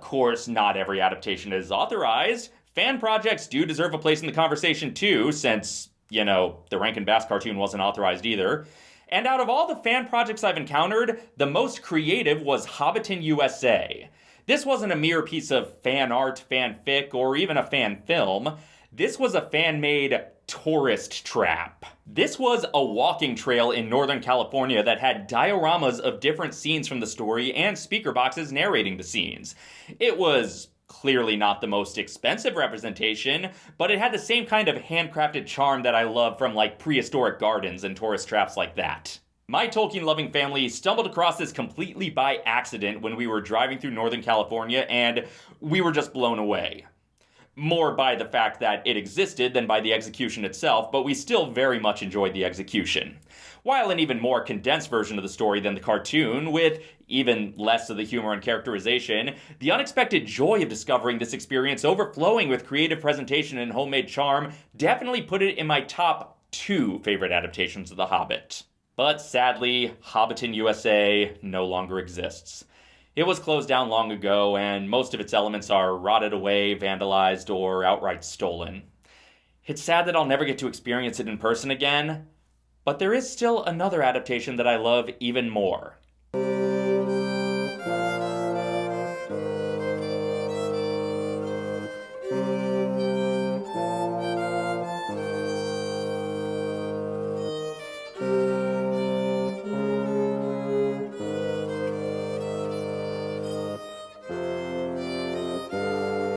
course, not every adaptation is authorized. Fan projects do deserve a place in the conversation too, since, you know, the Rankin Bass cartoon wasn't authorized either. And out of all the fan projects I've encountered, the most creative was Hobbiton USA. This wasn't a mere piece of fan art, fanfic, or even a fan film. This was a fan made tourist trap. This was a walking trail in Northern California that had dioramas of different scenes from the story and speaker boxes narrating the scenes. It was clearly not the most expensive representation, but it had the same kind of handcrafted charm that I love from like prehistoric gardens and tourist traps like that. My Tolkien loving family stumbled across this completely by accident when we were driving through Northern California, and we were just blown away more by the fact that it existed than by the execution itself, but we still very much enjoyed the execution. While an even more condensed version of the story than the cartoon, with even less of the humor and characterization, the unexpected joy of discovering this experience overflowing with creative presentation and homemade charm definitely put it in my top two favorite adaptations of The Hobbit. But sadly, Hobbiton USA no longer exists. It was closed down long ago, and most of its elements are rotted away, vandalized, or outright stolen. It's sad that I'll never get to experience it in person again, but there is still another adaptation that I love even more.